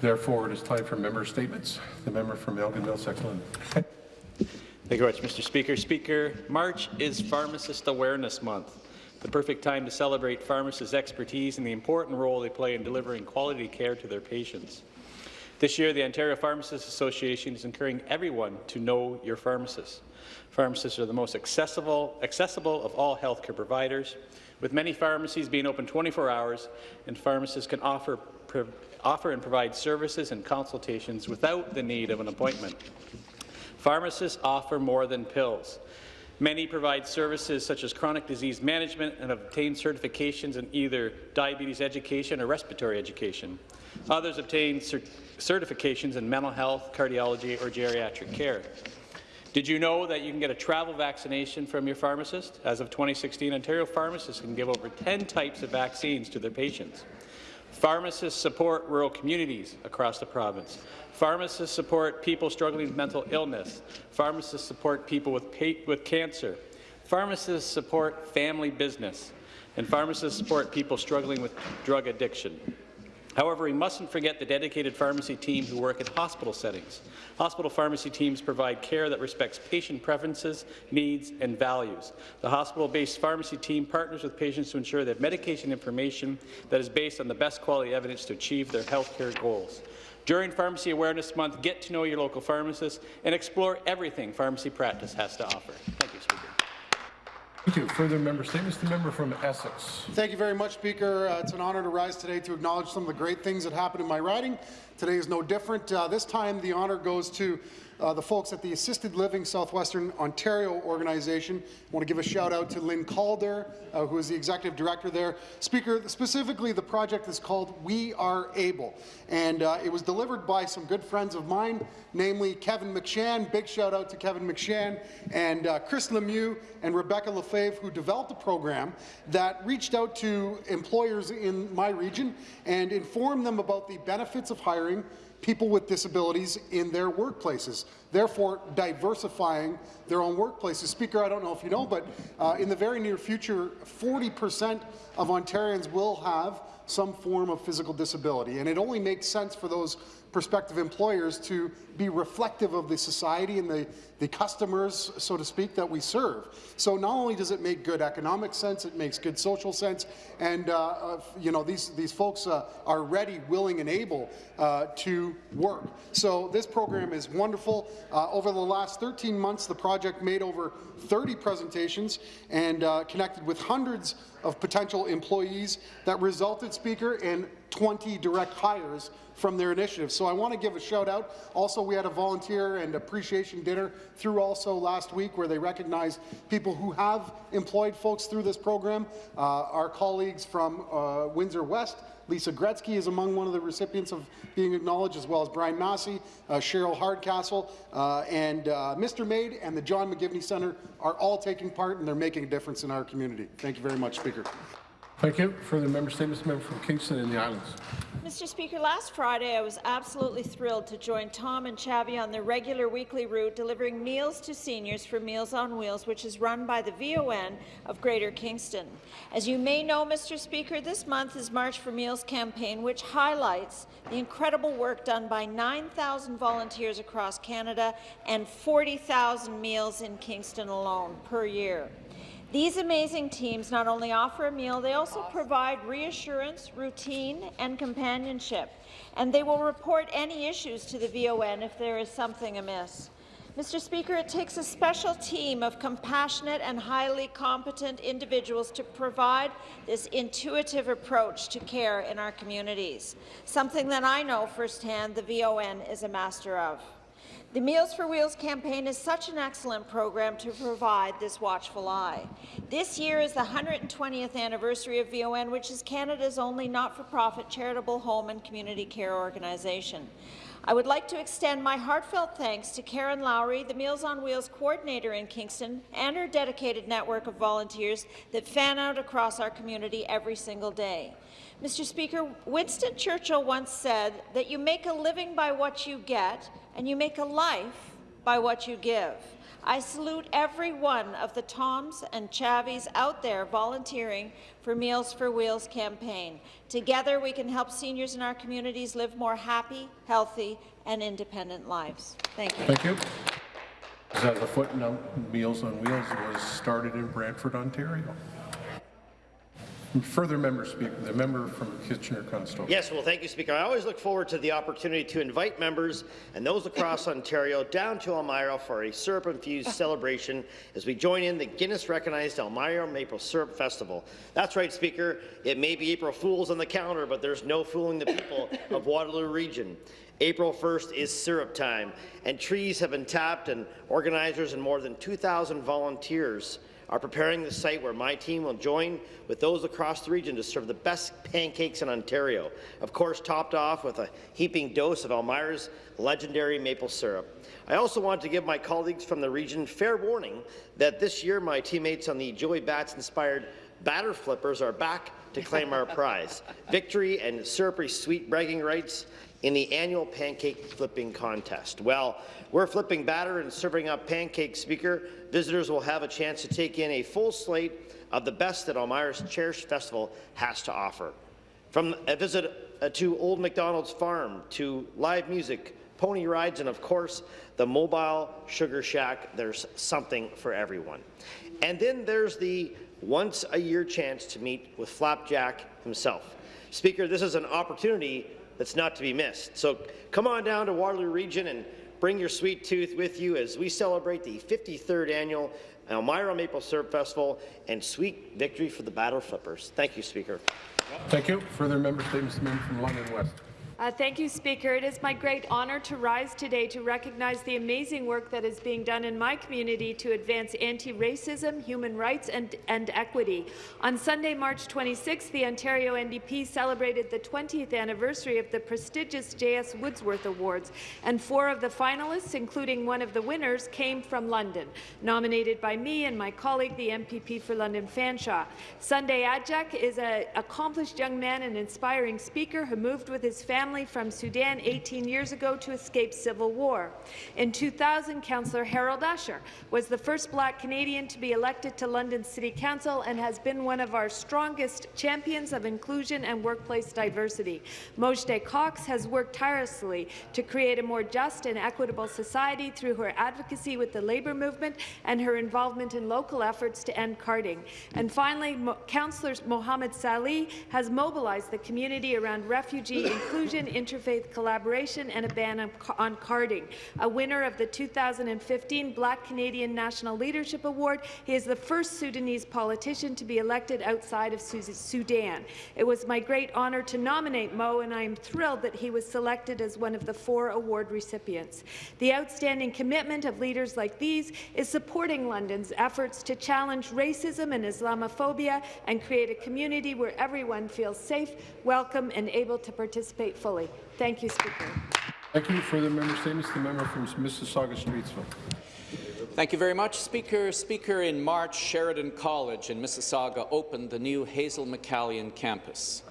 Therefore, it is time for member statements. The member from Elgin Middlesex London. Thank you very much, Mr. Speaker. Speaker, March is Pharmacist Awareness Month, the perfect time to celebrate pharmacists' expertise and the important role they play in delivering quality care to their patients. This year, the Ontario Pharmacists Association is encouraging everyone to know your pharmacist. Pharmacists are the most accessible, accessible of all healthcare providers, with many pharmacies being open 24 hours, and pharmacists can offer, offer and provide services and consultations without the need of an appointment. Pharmacists offer more than pills. Many provide services such as chronic disease management and obtain certifications in either diabetes education or respiratory education. Others obtain cert certifications in mental health, cardiology, or geriatric care. Did you know that you can get a travel vaccination from your pharmacist? As of 2016, Ontario pharmacists can give over 10 types of vaccines to their patients. Pharmacists support rural communities across the province. Pharmacists support people struggling with mental illness. Pharmacists support people with, with cancer. Pharmacists support family business. And pharmacists support people struggling with drug addiction. However, we mustn't forget the dedicated pharmacy team who work in hospital settings. Hospital pharmacy teams provide care that respects patient preferences, needs, and values. The hospital-based pharmacy team partners with patients to ensure they have medication information that is based on the best quality evidence to achieve their health care goals. During Pharmacy Awareness Month, get to know your local pharmacist and explore everything pharmacy practice has to offer. Thank you, Speaker. Thank you. Further member statements. The member from Essex. Thank you very much, Speaker. Uh, it's an honour to rise today to acknowledge some of the great things that happened in my riding. Today is no different. Uh, this time, the honour goes to uh, the folks at the Assisted Living Southwestern Ontario organization. I want to give a shout out to Lynn Calder, uh, who is the executive director there. Speaker, specifically the project is called We Are Able, and uh, it was delivered by some good friends of mine, namely Kevin McShan, big shout out to Kevin McShan, and uh, Chris Lemieux and Rebecca Lefebvre, who developed a program that reached out to employers in my region and informed them about the benefits of hiring people with disabilities in their workplaces, therefore diversifying their own workplaces. Speaker, I don't know if you know, but uh, in the very near future, 40% of Ontarians will have some form of physical disability, and it only makes sense for those prospective employers to be reflective of the society and the, the customers, so to speak, that we serve. So not only does it make good economic sense, it makes good social sense, and uh, uh, you know these these folks uh, are ready, willing, and able uh, to work. So this program is wonderful. Uh, over the last 13 months, the project made over 30 presentations and uh, connected with hundreds of potential employees that resulted, Speaker, in 20 direct hires from their initiative. So I want to give a shout out. Also, we had a volunteer and appreciation dinner through also last week where they recognized people who have employed folks through this program. Uh, our colleagues from uh, Windsor West Lisa Gretzky is among one of the recipients of being acknowledged, as well as Brian Masse, uh, Cheryl Hardcastle, uh, and uh, Mr. Maid and the John McGivney Centre are all taking part, and they're making a difference in our community. Thank you very much, Speaker. Thank you. Further member statements, member from Kingston and the Islands. Mr. Speaker, last Friday I was absolutely thrilled to join Tom and Chavi on their regular weekly route delivering meals to seniors for Meals on Wheels, which is run by the VON of Greater Kingston. As you may know, Mr. Speaker, this month is March for Meals campaign, which highlights the incredible work done by 9,000 volunteers across Canada and 40,000 meals in Kingston alone per year. These amazing teams not only offer a meal, they also provide reassurance, routine, and companionship, and they will report any issues to the VON if there is something amiss. Mr. Speaker, it takes a special team of compassionate and highly competent individuals to provide this intuitive approach to care in our communities, something that I know firsthand the VON is a master of. The Meals for Wheels campaign is such an excellent program to provide this watchful eye. This year is the 120th anniversary of VON, which is Canada's only not-for-profit charitable home and community care organization. I would like to extend my heartfelt thanks to Karen Lowry, the Meals on Wheels coordinator in Kingston, and her dedicated network of volunteers that fan out across our community every single day. Mr. Speaker, Winston Churchill once said that you make a living by what you get, and you make a life by what you give. I salute every one of the Toms and Chavies out there volunteering for Meals for Wheels campaign. Together, we can help seniors in our communities live more happy, healthy, and independent lives. Thank you. Thank you. As a footnote, Meals on Wheels was started in Brantford, Ontario. Further member speak, the member from Kitchener-Conestoga. Yes, well, thank you, Speaker. I always look forward to the opportunity to invite members and those across Ontario down to Elmira for a syrup-infused celebration as we join in the Guinness-recognized Elmira Maple Syrup Festival. That's right, Speaker. It may be April Fools on the calendar, but there's no fooling the people of Waterloo Region. April 1st is syrup time, and trees have been tapped, and organizers and more than 2,000 volunteers are preparing the site where my team will join with those across the region to serve the best pancakes in Ontario, of course topped off with a heaping dose of Elmira's legendary maple syrup. I also want to give my colleagues from the region fair warning that this year my teammates on the Joey Bats-inspired batter flippers are back to claim our prize, victory and syrupy sweet bragging rights in the annual pancake flipping contest. Well, we're flipping batter and serving up pancakes, Speaker. Visitors will have a chance to take in a full slate of the best that Elmira's cherished festival has to offer. From a visit uh, to Old McDonald's farm, to live music, pony rides, and of course, the mobile sugar shack, there's something for everyone. And then there's the once-a-year chance to meet with Flapjack himself. Speaker, this is an opportunity that's not to be missed. So come on down to Waterloo Region and bring your sweet tooth with you as we celebrate the 53rd annual Elmira Maple Syrup Festival and sweet victory for the Battle Flippers. Thank you, Speaker. Thank you. Further member statements, from London West. Uh, thank you, Speaker. It is my great honour to rise today to recognize the amazing work that is being done in my community to advance anti-racism, human rights and, and equity. On Sunday, March 26, the Ontario NDP celebrated the 20th anniversary of the prestigious J.S. Woodsworth Awards, and four of the finalists, including one of the winners, came from London, nominated by me and my colleague, the MPP for London Fanshawe. Sunday Ajak is an accomplished young man and inspiring speaker who moved with his family family from Sudan 18 years ago to escape civil war. In 2000, Councillor Harold Usher was the first black Canadian to be elected to London City Council and has been one of our strongest champions of inclusion and workplace diversity. Mojdeh Cox has worked tirelessly to create a more just and equitable society through her advocacy with the labour movement and her involvement in local efforts to end carding. And finally, Mo Councillor Mohammed Salih has mobilized the community around refugee inclusion interfaith collaboration, and a ban on carding. A winner of the 2015 Black Canadian National Leadership Award, he is the first Sudanese politician to be elected outside of Sudan. It was my great honour to nominate Mo, and I am thrilled that he was selected as one of the four award recipients. The outstanding commitment of leaders like these is supporting London's efforts to challenge racism and Islamophobia and create a community where everyone feels safe, welcome, and able to participate fully fully. Thank you, Speaker. Thank you. Further member statements. The member from Mississauga Streetsville. Thank you very much, Speaker. Speaker, in March, Sheridan College in Mississauga opened the new Hazel McCallion campus.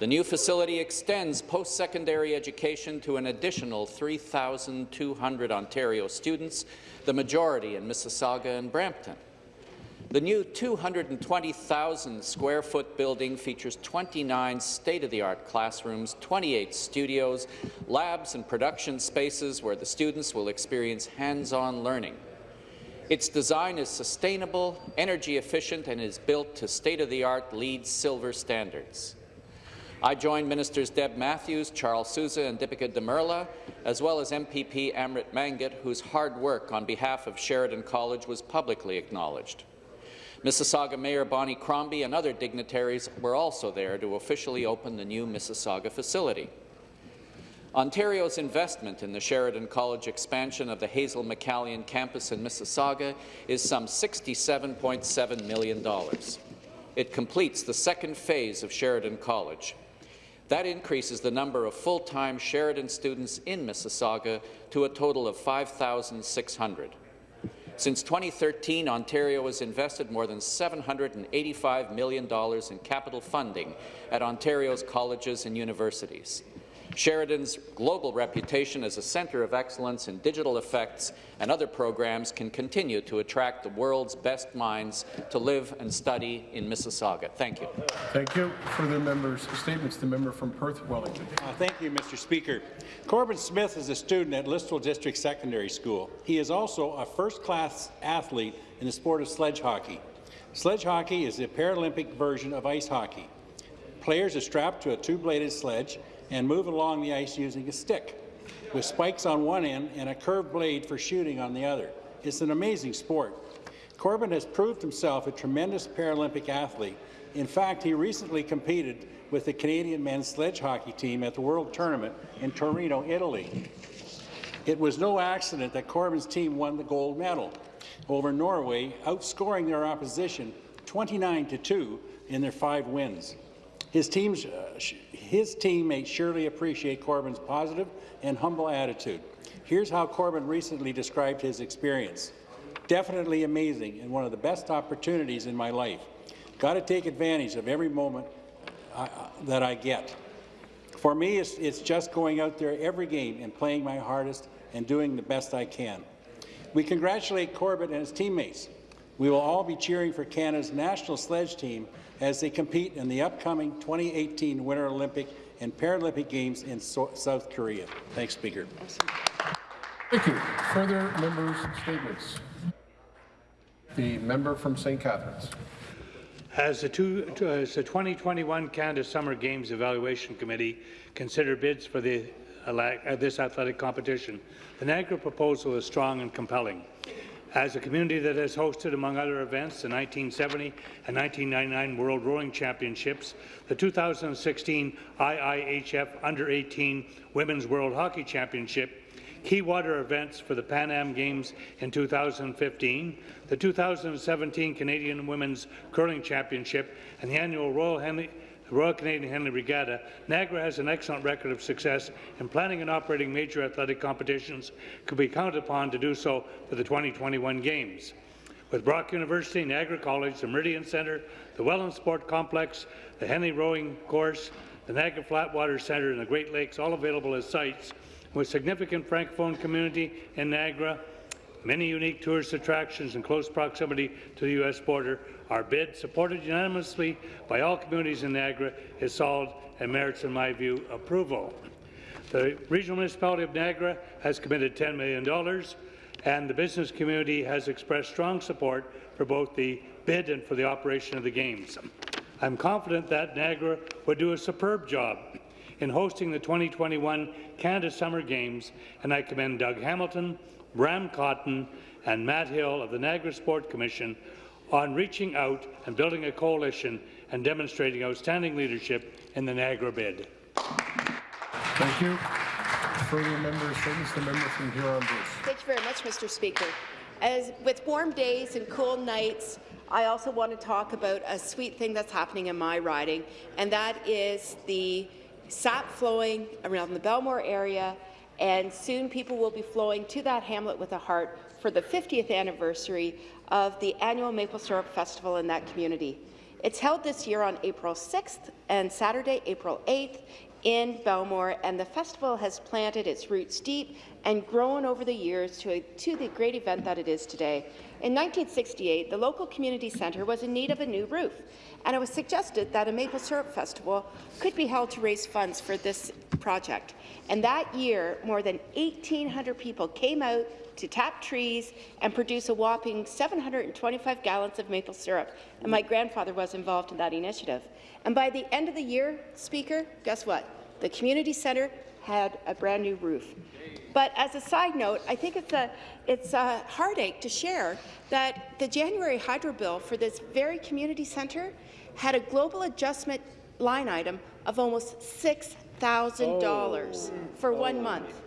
The new facility extends post-secondary education to an additional 3,200 Ontario students, the majority in Mississauga and Brampton. The new 220,000 square foot building features 29 state-of-the-art classrooms, 28 studios, labs and production spaces where the students will experience hands-on learning. Its design is sustainable, energy efficient, and is built to state-of-the-art LEED Silver standards. I joined Ministers Deb Matthews, Charles Sousa and Dipika Damerla, as well as MPP Amrit Mangat, whose hard work on behalf of Sheridan College was publicly acknowledged. Mississauga Mayor Bonnie Crombie and other dignitaries were also there to officially open the new Mississauga facility. Ontario's investment in the Sheridan College expansion of the Hazel McCallion campus in Mississauga is some $67.7 million. It completes the second phase of Sheridan College. That increases the number of full-time Sheridan students in Mississauga to a total of 5,600. Since 2013, Ontario has invested more than $785 million in capital funding at Ontario's colleges and universities. Sheridan's global reputation as a centre of excellence in digital effects and other programs can continue to attract the world's best minds to live and study in Mississauga. Thank you. Thank you. Further members' statements. The member from Perth Wellington. Uh, Thank you, Mr. Speaker. Corbin Smith is a student at Listowel District Secondary School. He is also a first-class athlete in the sport of sledge hockey. Sledge hockey is the Paralympic version of ice hockey. Players are strapped to a two-bladed sledge and move along the ice using a stick, with spikes on one end and a curved blade for shooting on the other. It's an amazing sport. Corbin has proved himself a tremendous Paralympic athlete. In fact, he recently competed with the Canadian men's sledge hockey team at the World Tournament in Torino, Italy. It was no accident that Corbin's team won the gold medal over Norway, outscoring their opposition 29 to 2 in their five wins. His, team's, uh, his teammates surely appreciate Corbin's positive and humble attitude. Here's how Corbin recently described his experience. Definitely amazing and one of the best opportunities in my life. Got to take advantage of every moment I, I- that I get. For me, it's, it's just going out there every game and playing my hardest and doing the best I can. We congratulate Corbett and his teammates. We will all be cheering for Canada's national sledge team as they compete in the upcoming 2018 Winter Olympic and Paralympic Games in so South Korea. Thanks, Speaker. Thank you. Further members' statements. The member from St. Catharines. As the, two, uh, as the 2021 Canada Summer Games Evaluation Committee consider bids for the, uh, this athletic competition, the Niagara proposal is strong and compelling. As a community that has hosted, among other events, the 1970 and 1999 World Rowing Championships, the 2016 IIHF Under-18 Women's World Hockey Championship, key water events for the Pan Am Games in 2015, the 2017 Canadian Women's Curling Championship, and the annual Royal, Henley, Royal Canadian Henley Regatta, Niagara has an excellent record of success in planning and operating major athletic competitions, could be counted upon to do so for the 2021 Games. With Brock University, Niagara College, the Meridian Centre, the Welland Sport Complex, the Henley Rowing Course, the Niagara Flatwater Centre, and the Great Lakes all available as sites, with significant Francophone community in Niagara, many unique tourist attractions in close proximity to the U.S. border, our bid, supported unanimously by all communities in Niagara, is solid and merits, in my view, approval. The Regional Municipality of Niagara has committed $10 million, and the business community has expressed strong support for both the bid and for the operation of the Games. I'm confident that Niagara would do a superb job in hosting the 2021 Canada Summer Games, and I commend Doug Hamilton, Bram Cotton, and Matt Hill of the Niagara Sport Commission on reaching out and building a coalition and demonstrating outstanding leadership in the Niagara bid. Thank you. Further members' statements. The member from Huron-Bruce. Thank you very much, Mr. Speaker. As with warm days and cool nights, I also want to talk about a sweet thing that's happening in my riding, and that is the sap flowing around the Belmore area, and soon people will be flowing to that hamlet with a heart for the 50th anniversary of the annual Maple Syrup Festival in that community. It's held this year on April 6th and Saturday, April 8th in Belmore, and the festival has planted its roots deep and grown over the years to, a, to the great event that it is today. In 1968, the local community centre was in need of a new roof, and it was suggested that a maple syrup festival could be held to raise funds for this project. And that year, more than 1,800 people came out to tap trees and produce a whopping 725 gallons of maple syrup, and my grandfather was involved in that initiative. And by the end of the year, Speaker, guess what? The community centre had a brand new roof. But as a side note, I think it's a, it's a heartache to share that the January hydro bill for this very community centre had a global adjustment line item of almost $6,000 for one month.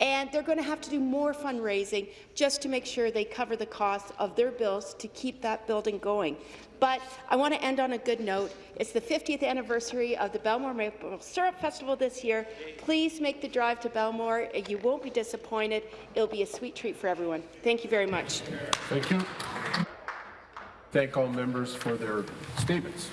And they're going to have to do more fundraising just to make sure they cover the costs of their bills to keep that building going. But I want to end on a good note. It's the 50th anniversary of the Belmore Maple Syrup Festival this year. Please make the drive to Belmore. You won't be disappointed. It'll be a sweet treat for everyone. Thank you very much. Thank you. Thank all members for their statements.